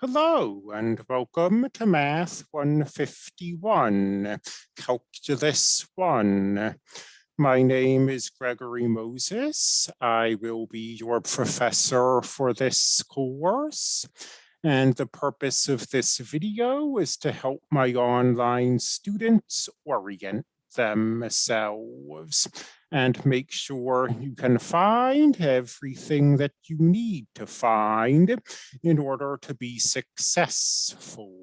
Hello and welcome to Math 151, Calculus 1. My name is Gregory Moses. I will be your professor for this course. And the purpose of this video is to help my online students orient themselves and make sure you can find everything that you need to find in order to be successful.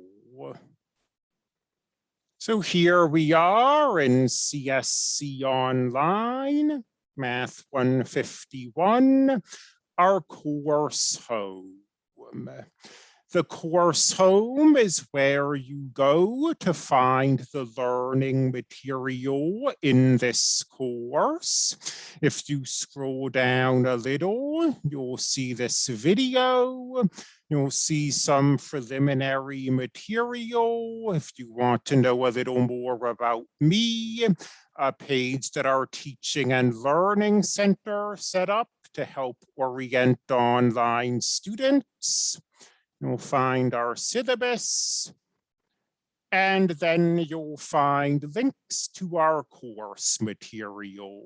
So here we are in CSC Online, Math 151, our course home. The course home is where you go to find the learning material in this course. If you scroll down a little, you'll see this video. You'll see some preliminary material. If you want to know a little more about me, a page that our Teaching and Learning Center set up to help orient online students. You'll find our syllabus, and then you'll find links to our course material.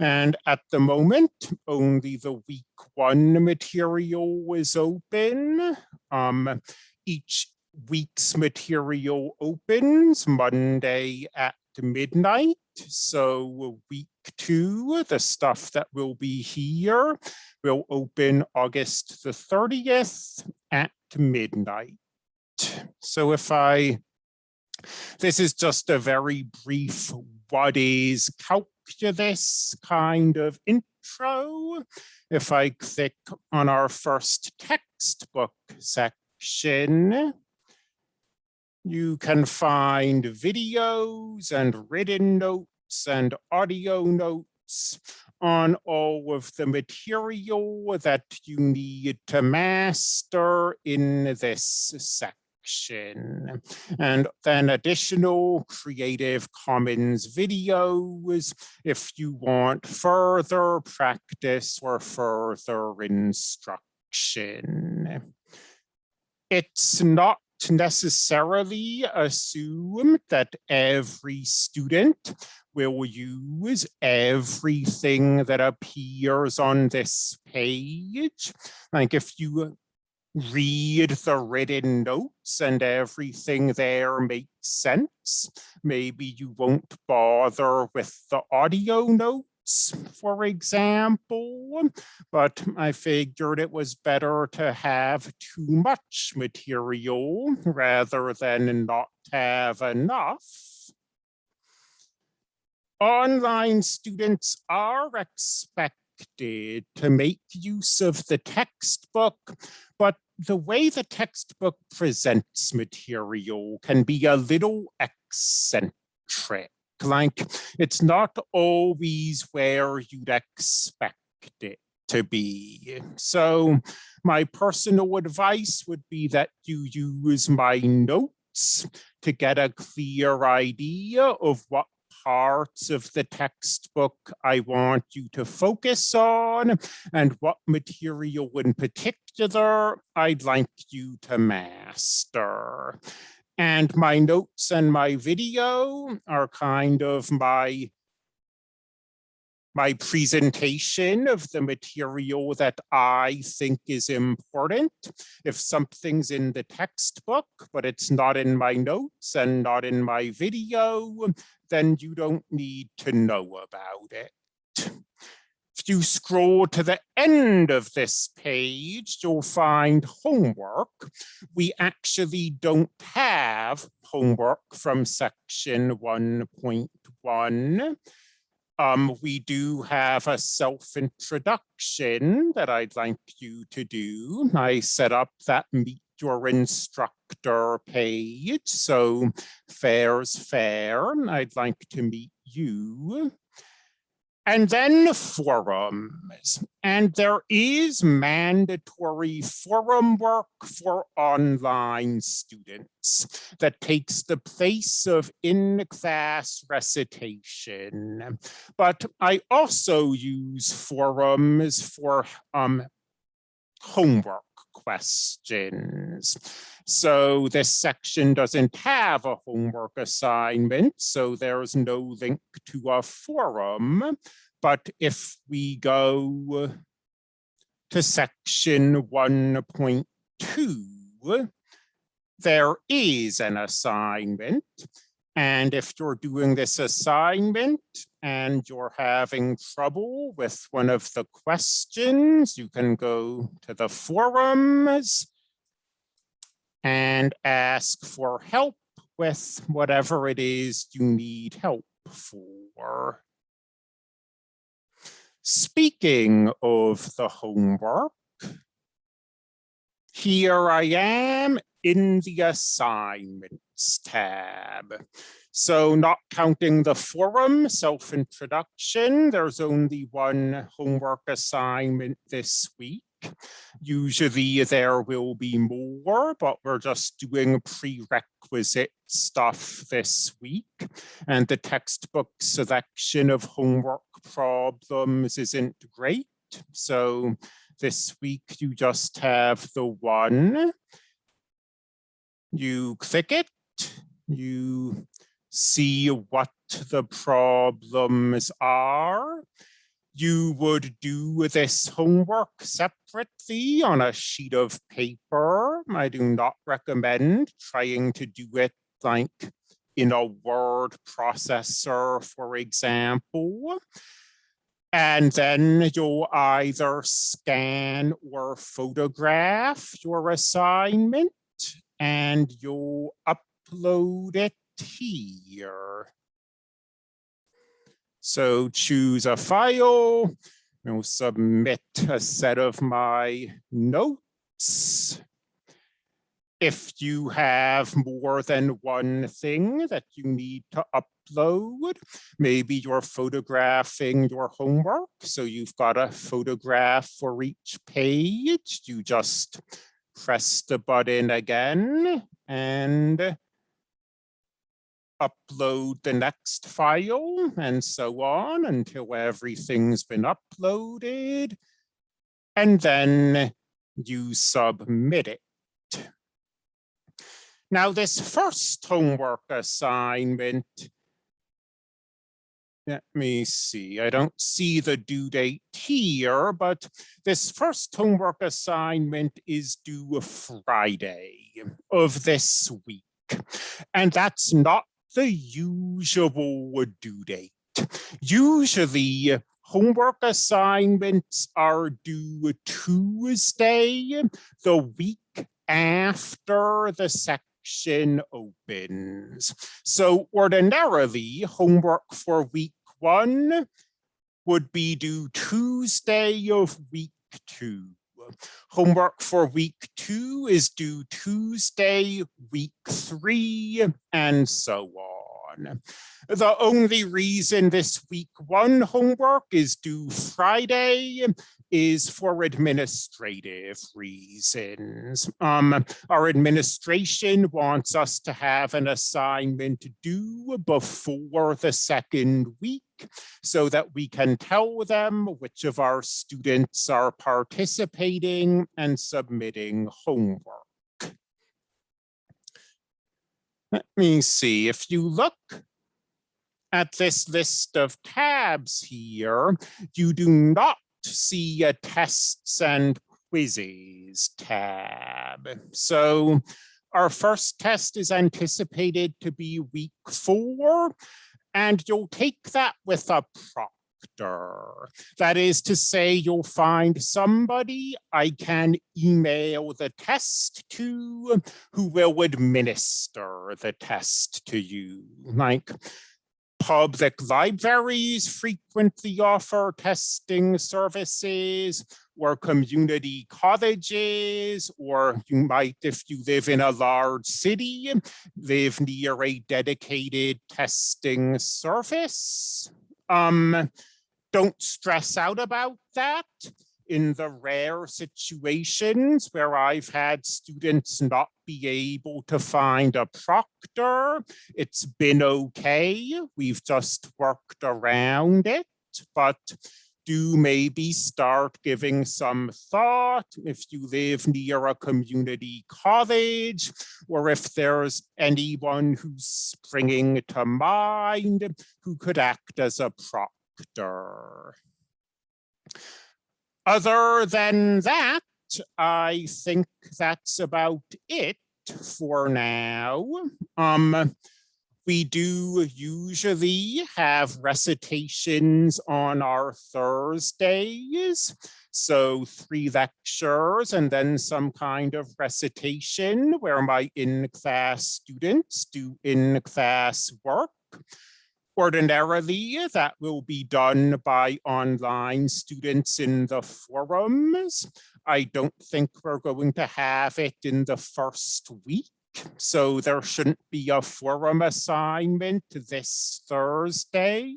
And at the moment, only the week one material is open. Um, each week's material opens Monday at midnight. So week two, the stuff that will be here will open August the 30th at midnight. So if I, this is just a very brief what is calculus kind of intro. If I click on our first textbook section, you can find videos and written notes and audio notes on all of the material that you need to master in this section. And then additional Creative Commons videos if you want further practice or further instruction. It's not necessarily assume that every student will use everything that appears on this page. Like if you read the written notes and everything there makes sense, maybe you won't bother with the audio notes for example, but I figured it was better to have too much material rather than not have enough. Online students are expected to make use of the textbook, but the way the textbook presents material can be a little eccentric like it's not always where you'd expect it to be. So my personal advice would be that you use my notes to get a clear idea of what parts of the textbook I want you to focus on and what material in particular I'd like you to master. And my notes and my video are kind of my my presentation of the material that I think is important. If something's in the textbook, but it's not in my notes and not in my video, then you don't need to know about it. If you scroll to the end of this page, you'll find homework. We actually don't have homework from section 1.1. Um, we do have a self-introduction that I'd like you to do. I set up that meet your instructor page. So fair's fair. I'd like to meet you. And then forums. And there is mandatory forum work for online students that takes the place of in-class recitation. But I also use forums for um, homework questions. So this section doesn't have a homework assignment, so there's no link to a forum. But if we go to section 1.2, there is an assignment. And if you're doing this assignment and you're having trouble with one of the questions, you can go to the forums and ask for help with whatever it is you need help for. Speaking of the homework, here I am in the assignments tab. So not counting the forum self-introduction, there's only one homework assignment this week. Usually there will be more, but we're just doing prerequisite stuff this week. And the textbook selection of homework problems isn't great. So this week you just have the one you click it, you see what the problems are. You would do this homework separately on a sheet of paper. I do not recommend trying to do it like in a word processor, for example. And then you'll either scan or photograph your assignment and you'll upload it here. So choose a file, you'll submit a set of my notes. If you have more than one thing that you need to upload, maybe you're photographing your homework, so you've got a photograph for each page, you just press the button again and upload the next file and so on until everything's been uploaded. And then you submit it. Now this first homework assignment let me see, I don't see the due date here, but this first homework assignment is due Friday of this week. And that's not the usual due date. Usually homework assignments are due Tuesday, the week after the second section opens. So ordinarily, homework for week one would be due Tuesday of week two. Homework for week two is due Tuesday, week three, and so on. The only reason this week one homework is due Friday is for administrative reasons. Um, our administration wants us to have an assignment due before the second so that we can tell them which of our students are participating and submitting homework. Let me see, if you look at this list of tabs here, you do not see a tests and quizzes tab. So our first test is anticipated to be week four, and you'll take that with a proctor. That is to say, you'll find somebody I can email the test to who will administer the test to you. Like Public libraries frequently offer testing services or community colleges, or you might, if you live in a large city, live near a dedicated testing service. Um, don't stress out about that in the rare situations where I've had students not be able to find a proctor, it's been okay. We've just worked around it, but do maybe start giving some thought if you live near a community college or if there's anyone who's springing to mind who could act as a proctor. Other than that, I think that's about it for now. Um, we do usually have recitations on our Thursdays. So three lectures and then some kind of recitation where my in-class students do in-class work. Ordinarily, that will be done by online students in the forums. I don't think we're going to have it in the first week so there shouldn't mm. be a forum assignment this Thursday.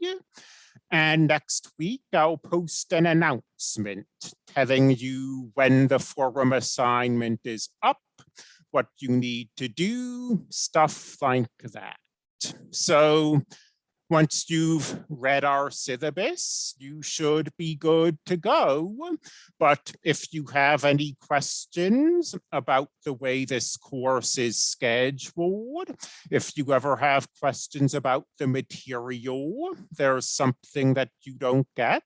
And next week, I'll post an announcement telling you when the forum assignment is up, what you need to do, stuff like that. So once you've read our syllabus, you should be good to go. But if you have mm. any questions about the way this course is scheduled, if you ever have questions about the material, there's something that you don't get,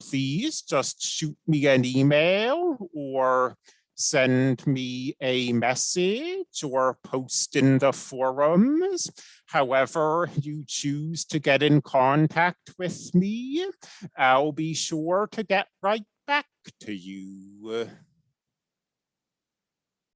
please just shoot me an email or send me a message or post in the forums. However you choose to get in contact with me, I'll be sure to get right back to you.